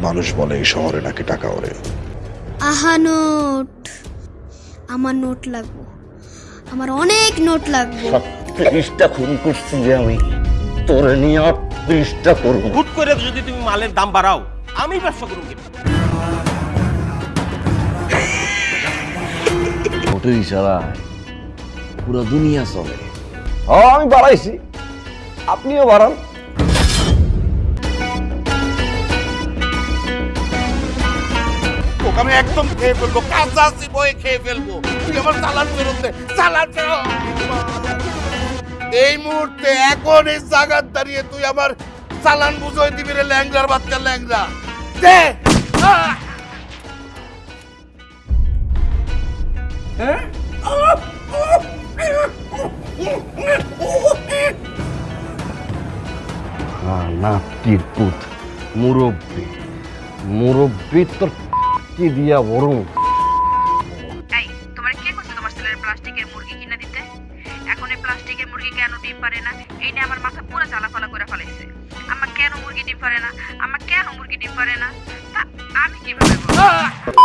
মানুষ বলে এই শহরে নাকি টাকা ওরে আহা নোট। আমার নোট লাগবো। আমার অনেক নোট লাগবো। তিরিশটা খুন করছি যে আমি। তোরে নিয়ে তিরিশটা করব। হুট করে যদি তুমি মালের দাম বাড়াও আমি ব্যবসা করুন কি মোটের ইশারায় পুরো দুনিয়া চলে। হ্যাঁ আমি বাড়াইছি। আপনিও বাড়ান। আমি একদম খেয়ে ফেলব, কাঁচা বয়ে খেয়ে ফেলব। তুই আমার চালান ফেরত দে, চালান এই মুহূর্তে এখন এই জায়গার দাঁড়িয়ে তুই আমার চালান বুঝোই দিবি রে ল্যাংরার বাচ্চা ল্যাংরা দে। মুরব্বী। মুরব্বী তোর কি দিয়া বড় এই তোমার কে কইছে তোমার ছেলের প্লাস্টিকের মুরগি কিনা দিতে? এখন এই প্লাস্টিকের মুরগি কেন ডিম পারে না? এই নিয়ে আমার মাথা পুরো জ্বালাফালা করে ফেলাইছে। আমার কেন মুরগি ডিম পারে না? আমার কেন মুরগি ডিম পারে না? তা আমি কীভাবে বলব?